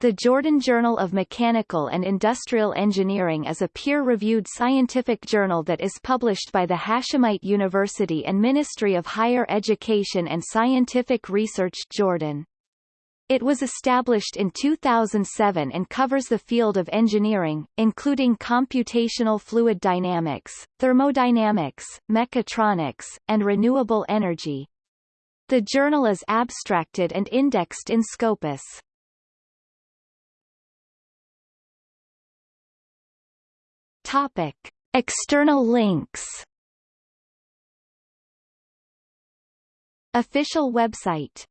The Jordan Journal of Mechanical and Industrial Engineering is a peer-reviewed scientific journal that is published by the Hashemite University and Ministry of Higher Education and Scientific Research Jordan. It was established in 2007 and covers the field of engineering, including computational fluid dynamics, thermodynamics, mechatronics, and renewable energy. The journal is abstracted and indexed in Scopus. Topic. External links Official website